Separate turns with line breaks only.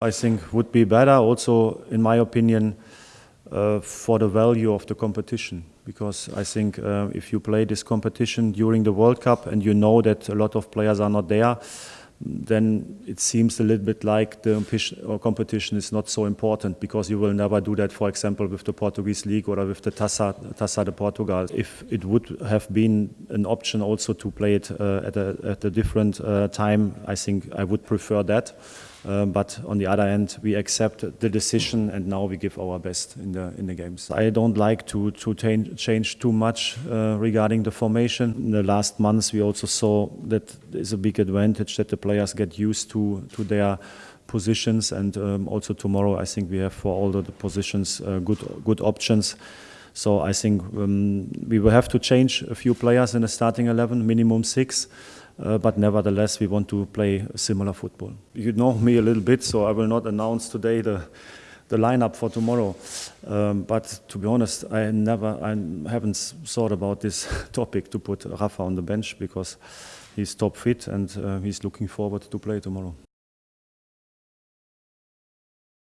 I think would be better also, in my opinion, uh, for the value of the competition. Because I think uh, if you play this competition during the World Cup and you know that a lot of players are not there, then it seems a little bit like the competition is not so important because you will never do that, for example, with the Portuguese league or with the Taça de Portugal. If it would have been an option also to play it uh, at, a, at a different uh, time, I think I would prefer that. Uh, but on the other hand, we accept the decision, and now we give our best in the in the games. I don't like to to change too much uh, regarding the formation. In the last months, we also saw that there's a big advantage that the players get used to to their positions, and um, also tomorrow, I think we have for all the positions uh, good good options. So I think um, we will have to change a few players in the starting 11, minimum six. Uh, but nevertheless, we want to play similar football. You know me a little bit, so I will not announce today the the lineup for tomorrow. Um, but to be honest, I never, I haven't thought about this topic to put Rafa on the bench because he's top fit and uh, he's looking forward to play tomorrow.